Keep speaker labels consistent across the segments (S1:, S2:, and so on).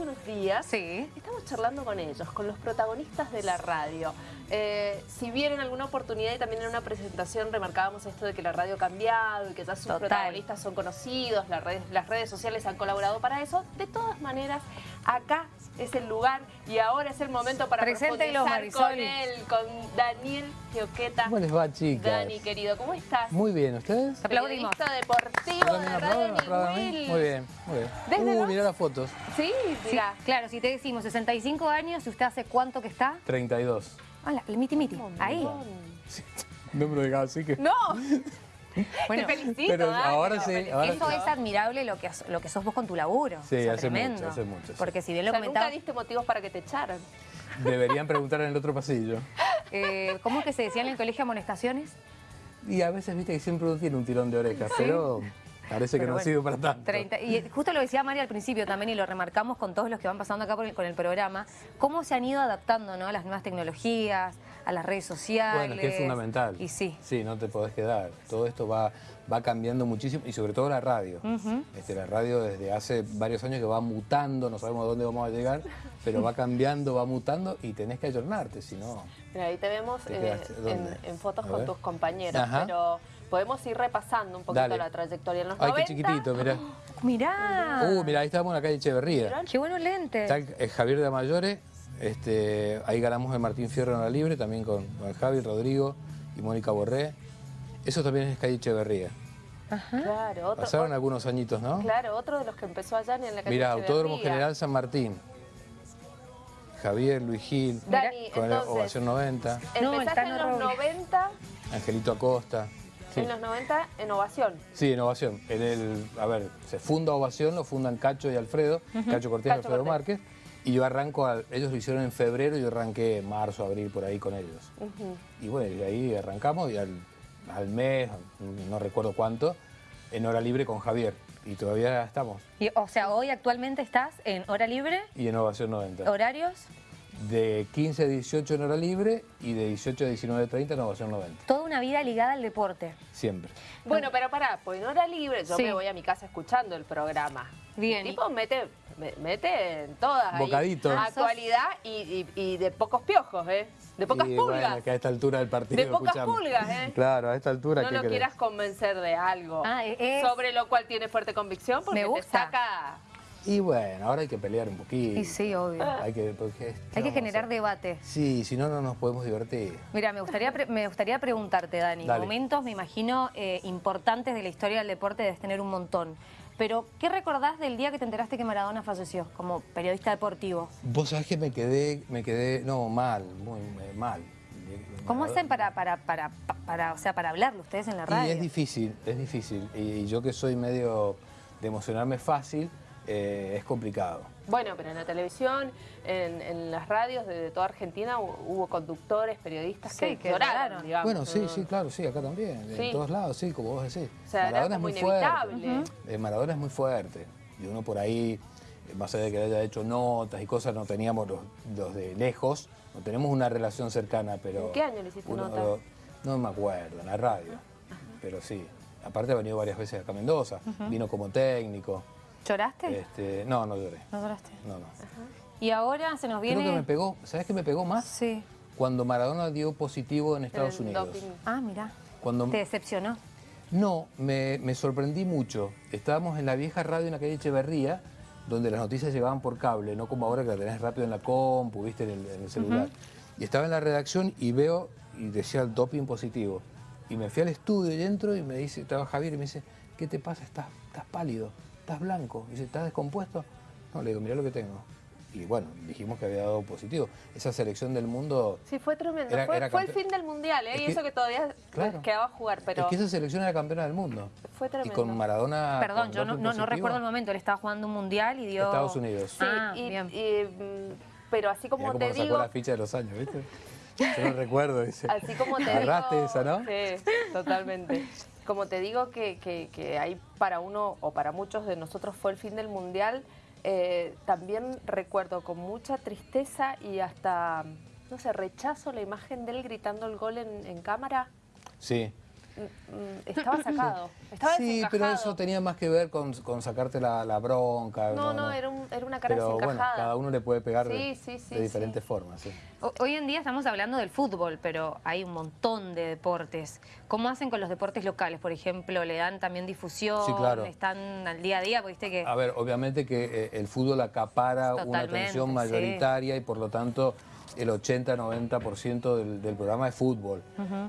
S1: hace unos días
S2: Sí.
S1: estamos charlando con ellos, con los protagonistas de la radio. Eh, si bien en alguna oportunidad y también en una presentación remarcábamos esto de que la radio ha cambiado y que ya sus
S2: Total.
S1: protagonistas son conocidos, las redes, las redes sociales han colaborado para eso, de todas maneras, acá es el lugar y ahora es el momento para profundizar con él, con Daniel Gioqueta.
S3: ¿Cómo les va, chicas?
S1: Dani, querido, ¿cómo estás?
S3: Muy bien, ¿ustedes?
S2: Te aplaudimos.
S1: Deportivo
S3: ¿Yo
S1: de radio. Will.
S3: Muy bien, muy bien.
S1: ¿Desde
S3: Uh,
S1: los-
S3: mirá las fotos.
S1: Sí,
S2: Sí,
S1: mira.
S2: claro, si te decimos 65 años, ¿y usted hace cuánto que está?
S3: 32.
S2: Hola, el miti miti. Ahí.
S3: No me lo dejaba así que...
S1: No,
S2: Bueno,
S1: te felicito.
S3: pero ahora sí, ahora
S2: eso es admirable lo que, lo que sos vos con tu laburo.
S3: Sí,
S2: O sea,
S3: hace
S2: tremendo.
S3: mucho, hace mucho, sí.
S2: Porque si bien lo
S1: O sea, nunca diste motivos para que te echaran.
S3: Deberían preguntar en el otro pasillo.
S2: eh, ¿cómo es que se decía en el colegio amonestaciones?
S3: Y a veces, viste, que siempre uno tiene un tirón de orejas, pero parece que no
S2: bueno,
S3: ha sido para tanto.
S2: 30, y justo lo decía María al principio también y lo remarcamos con todos los que van pasando acá por el- con el programa, cómo se han ido adaptando ¿no? a las nuevas tecnologías, a las redes sociales.
S3: Bueno, es que es fundamental.
S2: Y sí.
S3: Sí, no te podés quedar. Todo esto va, va cambiando muchísimo y sobre todo la radio. Este, la radio desde hace varios años que va mutando, no sabemos a dónde vamos a llegar, pero va cambiando, va mutando y tenés que ayornarte, si no...
S1: Mira, ahí te vemos
S3: ¿Te
S1: eh, en, fotos con tus compañeros,
S3: Ajá.
S1: pero podemos ir repasando un poquito
S3: Dale.
S1: la trayectoria en los
S3: Ay,
S1: 90.
S3: qué chiquitito, mirá.
S2: Mirá.
S3: Uh, mirá, ahí estamos en la calle Echeverría.
S2: Qué buenos lentes.
S3: Está el Javier de Amayore, este, ahí ganamos el Martín Fierro en la libre, también con, con Javi, Rodrigo y Mónica Borré. Eso también es calle Echeverría.
S1: Claro, otro,
S3: Pasaron algunos añitos, ¿no?
S1: claro, otro de los que empezó allá en la calle
S3: Mira, Autódromo. General San Martín. Javier, Luis Gil,
S1: Dani,
S3: con
S1: entonces,
S3: Ovación 90,
S2: No, el
S1: empezaste en los
S2: Robles.
S1: 90,
S3: Angelito Acosta. Sí.
S1: en los 90 en Ovación.
S3: Sí, en Ovación. En el, a ver, se funda Ovación, lo fundan Cacho y Alfredo, Cacho Cortés y Alfredo
S1: Cortés.
S3: Márquez. Y yo arranco, al- ellos lo hicieron en febrero y yo arranqué en marzo, abril, por ahí con ellos. Y bueno, y de ahí arrancamos y al, al mes, no recuerdo cuánto, en hora libre con Javier. Y todavía estamos.
S2: Y, o sea, hoy actualmente estás en hora libre,
S3: Y en Ovación 90.
S2: horarios,
S3: De 15 a 18 en hora libre y de 18 a 19.30 en Ovación 90.
S2: toda una vida ligada al deporte.
S3: Siempre.
S1: Bueno, pero pará, pues en hora libre yo
S2: Sí.
S1: me voy a mi casa escuchando el programa.
S2: Bien.
S1: El tipo mete, me- mete en todas. ahí.
S3: Bocaditos.
S1: Ah, Actualidad y, y- y de pocos piojos, ¿eh? De pocas
S3: y
S1: pulgas.
S3: bueno, que a esta altura del partido
S1: De pocas
S3: escuchamos.
S1: pulgas, ¿eh?
S3: Claro, a esta altura,
S1: no
S3: ¿qué
S1: lo
S3: querés?
S1: quieras convencer de algo
S2: Ah, es-
S1: sobre lo cual tiene fuerte convicción porque
S2: Me
S1: te
S2: gusta.
S1: saca...
S3: Y bueno, ahora hay que pelear un poquito.
S2: Y sí, obvio.
S3: Hay que, porque, ¿qué
S2: Hay
S3: vamos
S2: que
S3: a
S2: generar debate.
S3: Sí, si no, no nos podemos divertir.
S2: Mira, me gustaría, pre- me gustaría preguntarte, Dani,
S3: Dale.
S2: momentos, me imagino, eh, importantes de la historia del deporte debes tener un montón. Pero, ¿qué recordás del día que te enteraste que Maradona falleció como periodista deportivo?
S3: Vos sabés que me quedé, me quedé, no, mal, muy eh, mal.
S2: ¿Cómo hacen para, para, para, para, o sea, para hablarlo ustedes en la radio?
S3: Y es difícil, es difícil. Y, y yo que soy medio de emocionarme fácil, eh, es complicado.
S1: Bueno, pero en la televisión, en, en las radios de, de toda Argentina hu- hubo conductores, periodistas
S2: Sí,
S1: que,
S2: que
S1: lloraron, digamos.
S3: bueno, sí,
S1: ¿no?
S3: sí, claro, sí, acá también.
S1: Sí.
S3: En todos lados, sí, como vos decís.
S1: O sea, era
S3: Maradona es muy fuerte. Eh, Maradona es muy fuerte. Y uno por ahí, eh, más allá de que haya hecho notas y cosas, no teníamos los, los de lejos, no tenemos una relación cercana, pero...
S1: ¿En qué año le hiciste
S3: uno-
S1: nota?
S3: No me acuerdo, en la radio. Pero sí. Aparte ha venido varias veces acá a Mendoza. Vino como técnico.
S2: ¿Lloraste?
S3: Este, no, no lloré.
S2: ¿No lloraste?
S3: No, no.
S2: Y ahora se nos viene...
S3: Creo que me pegó, ¿sabes qué me pegó más?
S2: Sí.
S3: Cuando Maradona dio positivo en Estados
S1: el
S3: Unidos.
S1: doping.
S2: Ah, mira.
S3: Cuando,
S2: ¿Te decepcionó?
S3: no, me, me sorprendí mucho. Estábamos en la vieja radio en la calle Echeverría, donde las noticias llegaban por cable, no como ahora que la tenés rápido en la compu, viste, en el, en el celular. Y estaba en la redacción y veo, y decía el doping positivo. Y me fui al estudio y entro y me dice, estaba Javier y me dice, ¿qué te pasa? Estás, estás pálido, estás blanco. Y dice, ¿estás descompuesto? No, le digo, mirá lo que tengo. Y bueno, dijimos que había dado positivo. Esa selección del mundo
S1: Sí, fue tremendo.
S3: Era-
S1: fue,
S3: era
S1: fue el fin del mundial, ¿eh?
S3: Es
S1: y
S3: que-
S1: eso que todavía
S3: Claro.
S1: quedaba a jugar, pero
S3: Es que esa selección era campeona del mundo.
S1: fue
S3: Y
S1: tremendo.
S3: con Maradona.
S2: Perdón,
S3: con
S2: yo no, no, recuerdo el momento. Él estaba jugando un mundial y dio...
S3: Estados Unidos.
S1: Sí,
S2: Ah,
S1: y-
S2: bien.
S1: y, mm, pero así como
S3: cómo
S1: te
S3: sacó
S1: digo,
S3: la ficha de los años, ¿viste? Yo no recuerdo, dice.
S1: así como te
S3: Agarraste
S1: digo,
S3: esa, ¿no?
S1: Sí, totalmente. Como te digo que, que, que ahí para uno o para muchos de nosotros fue el fin del mundial, eh, también recuerdo con mucha tristeza y hasta, no sé, rechazo la imagen de él gritando el gol en, en cámara.
S3: Sí.
S1: Mm, estaba sacado. Estaba
S3: Sí, pero eso tenía más que ver con, con sacarte la, la bronca.
S1: No, no, era, un- era una cara
S3: Pero bueno,
S1: desencajada.
S3: cada uno le puede pegar de,
S1: Sí, sí, sí,
S3: de diferentes formas.
S2: Hoy en día estamos hablando del fútbol, pero hay un montón de deportes. ¿Cómo hacen con los deportes locales? Por ejemplo, ¿le dan también difusión?
S3: Sí, claro.
S2: ¿Están al día a día? Viste que...
S3: A ver, obviamente que eh, el fútbol acapara una atención mayoritaria y por lo tanto el 80-90% del, del programa es fútbol.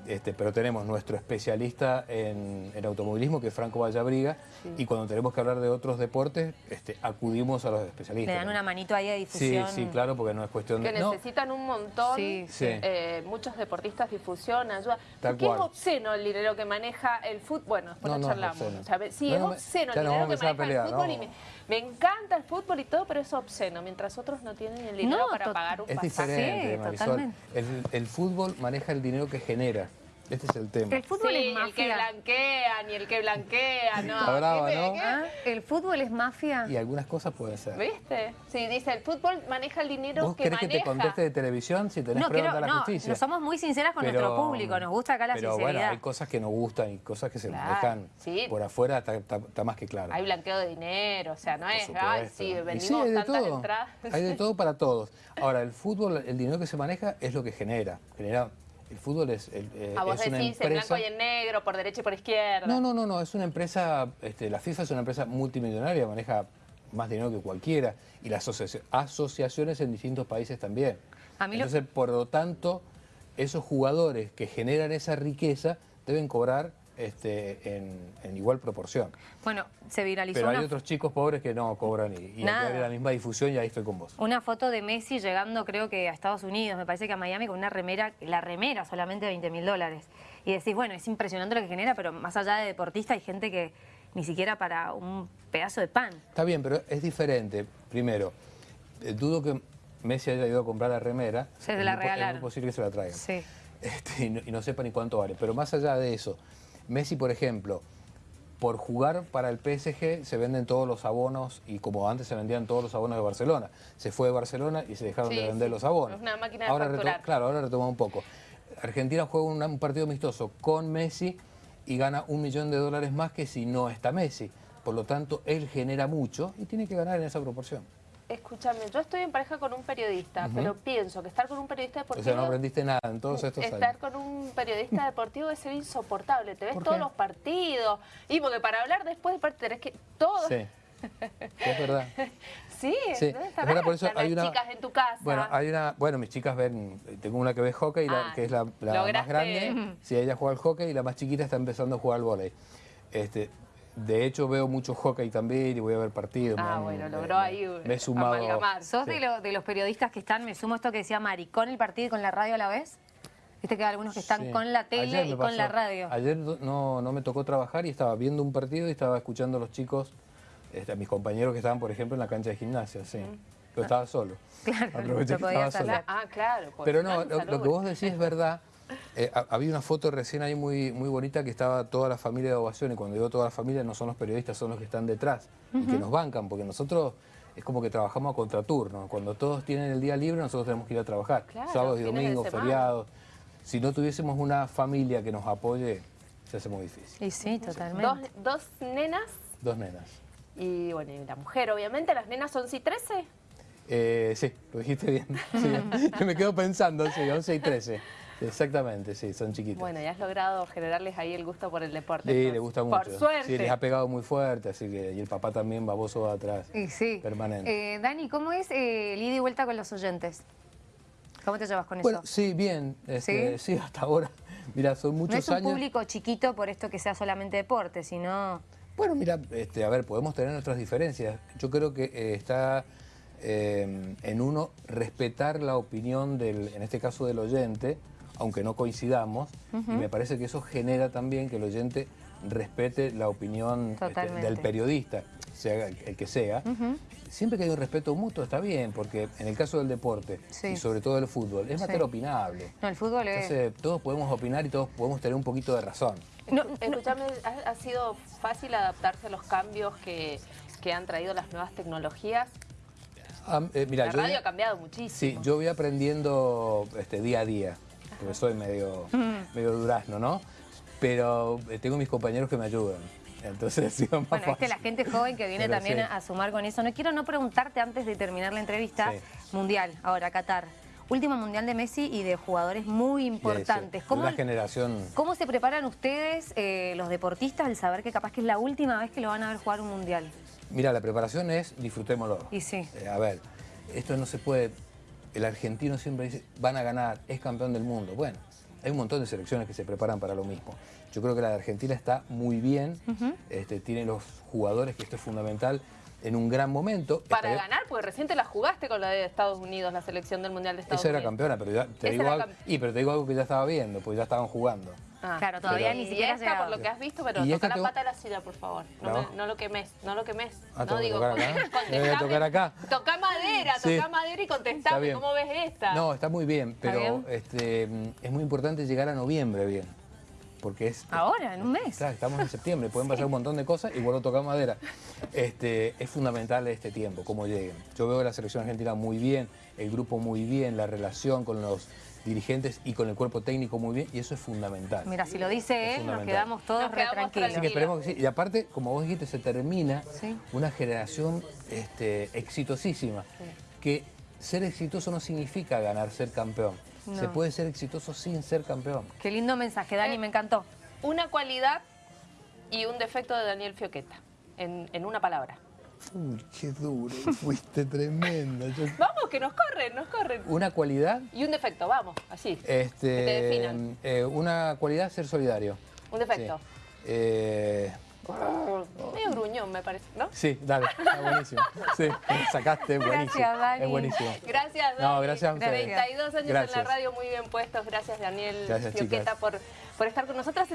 S3: este, pero tenemos nuestro especialista en, en automovilismo, que es Franco Vallabriga, y cuando tenemos que hablar de otros deportes, este, acudimos a los especialistas.
S2: Le dan una manito ahí de
S3: Sí,
S2: difusión.
S3: sí, claro, porque no es cuestión
S1: Que
S3: de... no,
S1: necesitan un montón,
S2: Sí,
S3: sí.
S1: eh, muchos deportistas, difusión, ayuda.
S3: Tal
S1: Porque es
S3: cual.
S1: obsceno el dinero que maneja el fútbol. Bueno, después
S3: No,
S1: lo
S3: no es
S1: charlamos.
S3: obsceno.
S1: O sea, sí,
S3: No,
S1: es obsceno
S3: ya
S1: el dinero que maneja el fútbol.
S3: no.
S1: Y me, me encanta el fútbol y todo, pero es obsceno. Mientras otros no tienen el dinero
S2: No,
S1: para pagar un
S3: Es
S1: pasaje.
S3: Diferente,
S2: Sí,
S3: Marisol.
S2: totalmente.
S3: El, el fútbol maneja el dinero que genera. Este es el tema.
S2: El fútbol
S1: Sí,
S2: es
S1: el que
S2: mafia.
S1: blanquea, ni el que blanquea, no.
S3: Está brava,
S1: ¿Qué-
S3: ¿no?
S1: qué-
S2: ¿Ah? ¿El fútbol es mafia?
S3: Y algunas cosas pueden ser.
S1: ¿Viste? Sí, dice, el fútbol maneja el dinero
S3: ¿Vos
S1: que
S3: querés que
S1: maneja.
S3: te conteste de televisión si tenés
S2: No,
S3: preguntas
S2: quiero,
S3: a la
S2: no,
S3: justicia?
S2: no somos muy sinceras con nuestro público, nos gusta acá la
S3: pero
S2: sinceridad.
S3: bueno, hay cosas que nos gustan y cosas que se
S1: Claro,
S3: manejan
S1: sí.
S3: por afuera, está, está- está más que claro.
S1: Hay blanqueo de dinero, o sea, no
S3: Por
S1: es,
S3: supuesto.
S1: ay, sí,
S3: Y
S1: vendimos
S3: sí, hay de
S1: tantas
S3: todo.
S1: entradas.
S3: Hay de todo para todos. Ahora, el fútbol, el dinero que se maneja es lo que genera. genera el fútbol es, el- eh,
S1: A vos
S3: es una
S1: decís en
S3: empresa...
S1: blanco y en negro, por derecha y por izquierda.
S3: No, no, no, no, es una empresa, este, la FIFA es una empresa multimillonaria, maneja más dinero que cualquiera, y las asocia- asociaciones en distintos países también.
S2: A mí lo-
S3: Entonces, por lo tanto, esos jugadores que generan esa riqueza deben cobrar este, en, en igual proporción.
S2: Bueno, se viralizó
S3: Pero hay
S2: una,
S3: otros chicos pobres que no cobran y, y hay la misma difusión y ahí estoy con vos.
S2: una foto de Messi llegando creo que a Estados Unidos, me parece que a Miami, con una remera, la remera solamente de 20 mil dólares. Y decís, bueno, es impresionante lo que genera, pero más allá de deportista hay gente que ni siquiera para un pedazo de pan.
S3: Está bien, pero es diferente. Primero, eh, dudo que Messi haya ido a comprar la remera.
S2: Se
S3: Es
S2: la
S3: po- Es
S2: regalaron.
S3: muy posible que se la traigan.
S2: Sí.
S3: Este, y, no, y no sepa ni cuánto vale. Pero más allá de eso, Messi, por ejemplo, por jugar para el PSG se venden todos los abonos y como antes se vendían todos los abonos de Barcelona. Se fue de Barcelona y se dejaron
S1: Sí,
S3: de vender
S1: sí.
S3: los abonos.
S1: Es una máquina de
S3: ahora
S1: facturar.
S3: Claro, ahora retoma un poco. Argentina juega un, un partido amistoso con Messi y gana un millón de dólares más que si no está Messi. Por lo tanto, él genera mucho y tiene que ganar en esa proporción.
S1: Escúchame, yo estoy en pareja con un periodista, pero pienso que estar con un periodista
S3: O
S1: deportivo...
S3: sea, no aprendiste nada en todos estos
S1: Estar
S3: años.
S1: con un periodista deportivo es ser insoportable. Te ves
S3: ¿Por
S1: todos
S3: qué?
S1: los partidos. Y porque para hablar después del partido tenés que... Todo.
S3: Sí, es verdad.
S1: Sí,
S3: Sí,
S1: ¿dónde
S3: es verdad, por eso
S1: las
S3: hay una...
S1: chicas en tu casa?
S3: Bueno, hay una... Bueno, mis chicas ven... Tengo una que ve hockey, la-
S1: Ah,
S3: que es la, la más grande. Sí, ella juega al hockey y la más chiquita está empezando a jugar al vóley. Este, de hecho, veo mucho hockey también y voy a ver partidos.
S1: Ah,
S3: me-
S1: bueno, logró
S3: me-
S1: ahí,
S3: Me he sumado...
S1: amalgamar.
S2: ¿Sos
S3: Sí.
S2: de, lo- de los periodistas que están, me sumo a esto que decía Mari, con el partido y con la radio a la vez? Viste que hay algunos que están
S3: Sí.
S2: con la tele y con la radio.
S3: Ayer no, no me tocó trabajar y estaba viendo un partido y estaba escuchando a los chicos, este, a mis compañeros que estaban, por ejemplo, en la cancha de gimnasia, sí. Pero estaba solo.
S2: Claro, podías
S3: estaba solo.
S1: Ah, claro.
S3: Pero no, lo, lo que vos decís es verdad. Eh, ha- había una foto recién ahí muy, muy bonita que estaba toda la familia de ovación y cuando digo toda la familia no son los periodistas, son los que están detrás y que nos bancan, porque nosotros es como que trabajamos a contraturno. Cuando todos tienen el día libre, nosotros tenemos que ir a trabajar.
S1: Claro,
S3: Sábados y domingos, feriados. Si no tuviésemos una familia que nos apoye, se hace muy difícil.
S2: Y sí, totalmente.
S1: Dos, dos nenas
S3: Dos nenas.
S1: y, bueno, y la mujer, obviamente. Las nenas son sí 13.
S3: Eh, sí, lo dijiste bien. Sí, yo me quedo pensando, sí, 11 y 13. Exactamente, sí, son chiquitas.
S1: Bueno, ya has logrado generarles ahí el gusto por el deporte.
S3: Sí,
S1: entonces.
S3: le gusta mucho.
S1: Por suerte.
S3: Sí, les ha pegado muy fuerte, así que. Y el papá también baboso va atrás.
S2: Y sí.
S3: Permanente.
S2: Eh, Dani, ¿cómo es eh, el ida y vuelta con los oyentes? ¿Cómo te llevas con
S3: Bueno,
S2: eso?
S3: sí, bien. este, ¿Sí? hasta ahora. Mira, son
S2: No
S3: muchos
S2: es un
S3: años.
S2: público chiquito por esto que sea solamente deporte, sino...
S3: Bueno, mira, este, a ver, podemos tener nuestras diferencias. Yo creo que eh, está eh, en uno respetar la opinión del, en este caso del oyente, aunque no coincidamos, y me parece que eso genera también que el oyente respete la opinión este, del periodista, sea el que sea. Siempre que hay un respeto mutuo está bien, porque en el caso del deporte,
S2: Sí.
S3: y sobre todo del fútbol, es
S2: Sí.
S3: materia opinable.
S2: No, el fútbol es...
S3: Entonces, todos podemos opinar y todos podemos tener un poquito de razón.
S2: No,
S1: Escúchame, ¿ha, ha sido fácil adaptarse a los cambios que, que han traído las nuevas tecnologías?
S3: Ah, eh, mira,
S1: la
S3: yo-
S1: radio ha cambiado muchísimo.
S3: Sí, yo voy aprendiendo este, día a día, porque soy medio, medio durazno, ¿no? pero eh, tengo mis compañeros que me ayudan. Entonces, sí, más
S2: Bueno, es que la gente joven que viene
S3: Pero
S2: también
S3: sí.
S2: a, sumar con eso. No quiero no preguntarte antes de terminar la entrevista.
S3: Sí.
S2: Mundial, ahora Qatar. Último mundial de Messi y de jugadores muy importantes. ¿Cómo,
S3: Una generación...
S2: ¿Cómo se preparan ustedes, eh, los deportistas, al saber que capaz que es la última vez que lo van a ver jugar un mundial?
S3: Mira, la preparación es disfrutémoslo.
S2: Y sí.
S3: Eh, a ver, esto no se puede... El argentino siempre dice, van a ganar, es campeón del mundo. Bueno, hay un montón de selecciones que se preparan para lo mismo. Yo creo que la de Argentina está muy bien, este, tiene los jugadores, que esto es fundamental, en un gran momento.
S1: Para
S3: Estaría-
S1: ganar, porque recién te la jugaste con la de Estados Unidos, la selección del Mundial de Estados
S3: Esa era
S1: Unidos.
S3: campeona, pero ya te,
S1: Esa
S3: digo
S1: era
S3: algo, y, pero te digo algo que ya estaba viendo, porque ya estaban jugando.
S1: Ah.
S2: Claro, todavía
S3: Pero-
S2: ni siquiera llegado.
S1: por lo que has visto, pero toca la pata de la silla, por favor. No,
S3: ¿No?
S1: me- no lo quemes, no lo quemes.
S3: Ah,
S1: no
S3: ¿tengo que
S1: digo,
S3: tocar acá?
S1: Toca madera,
S3: Sí.
S1: toca madera y
S3: Está
S1: contestame cómo ves esta.
S3: No, está muy bien, pero
S2: bien?
S3: Este, es muy importante llegar a noviembre bien. Porque es.
S2: Ahora, en un mes.
S3: Claro, estamos en septiembre, pueden pasar un montón de cosas y vuelvo a tocar madera. Este, es fundamental este tiempo, cómo lleguen. Yo veo a la selección argentina muy bien, el grupo muy bien, la relación con los dirigentes y con el cuerpo técnico muy bien, y eso es fundamental.
S2: Mira, si lo dice él, nos quedamos todos
S1: Nos
S2: re tranquilos.
S3: Así que esperemos que sí. Y aparte, como vos dijiste, se termina
S2: Sí.
S3: una generación este, exitosísima. Que ser exitoso no significa ganar, ser campeón.
S2: No.
S3: Se puede ser exitoso sin ser campeón.
S2: Qué lindo mensaje, Dani,
S1: Eh,
S2: me encantó.
S1: Una cualidad y un defecto de Daniel Fioqueta, en, en una palabra.
S3: Uy, qué duro, fuiste tremenda. Yo-
S1: Vamos, que nos corren, nos corren.
S3: Una cualidad,
S1: Y un defecto, vamos, así. Que te
S3: este,
S1: definan.
S3: eh, una cualidad, ser solidario.
S1: Un defecto.
S3: Sí. Eh,
S1: Medio gruñón, me parece, ¿no?
S3: sí, dale, está buenísimo. Sí, sacaste, buenísimo.
S2: Gracias, Dani.
S3: Es buenísimo.
S1: Gracias, Dani.
S3: No, gracias a ustedes.
S1: 32 años en la radio, muy bien puestos. Gracias, Daniel
S3: Gracias,
S1: Fioqueta, por, por estar con nosotras.